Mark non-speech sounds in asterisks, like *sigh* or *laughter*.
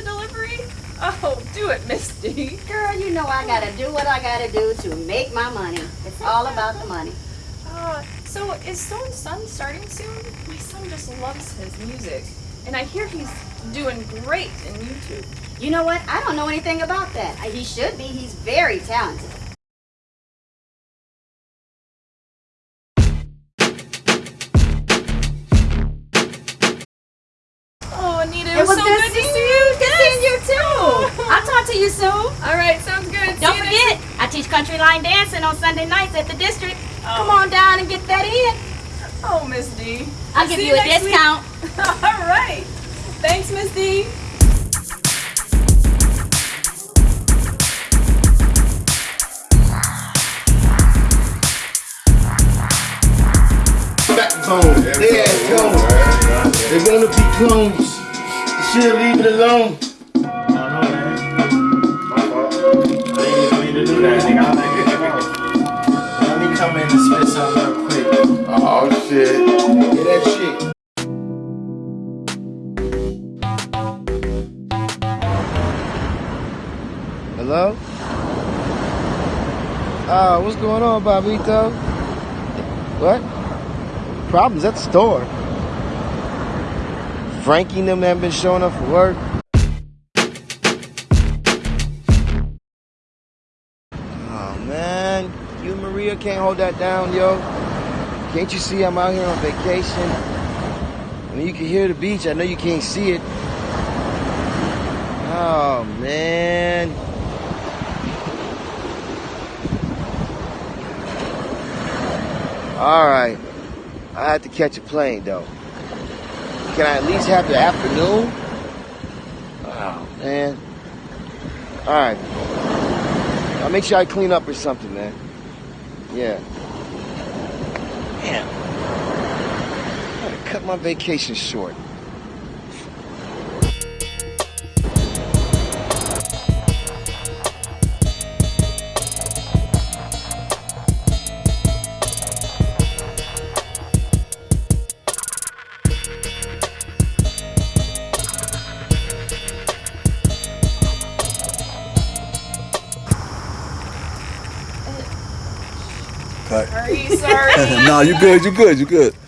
pizza delivery? Oh, do it, Misty. Girl, you know I gotta do what I gotta do to make my money. It's all about the money. Uh, so is Stone's son starting soon? My son just loves his music. And I hear he's doing great in YouTube. You know what? I don't know anything about that. He should be. He's very talented. I'll talk to you soon. All right, sounds good. Don't See you forget, I teach country line dancing on Sunday nights at the district. Oh. Come on down and get that in. Oh, Miss D. I'll give See you a next week. discount. *laughs* All right. Thanks, Miss D. Backbone, they ass clones. They wanna be clones. You should leave it alone. Shit. Yeah, that shit. Hello? Uh, what's going on, Bobito? What? Problems at the store. Frankie them haven't been showing up for work. Oh man, you Maria can't hold that down, yo. Can't you see I'm out here on vacation? I mean, you can hear the beach. I know you can't see it. Oh man. All right. I have to catch a plane though. Can I at least have the afternoon? Oh man. All right. I'll make sure I clean up or something, man. Yeah. Damn. I gotta cut my vacation short. Cut. Sorry, sorry. *laughs* no, you good, you good, you good.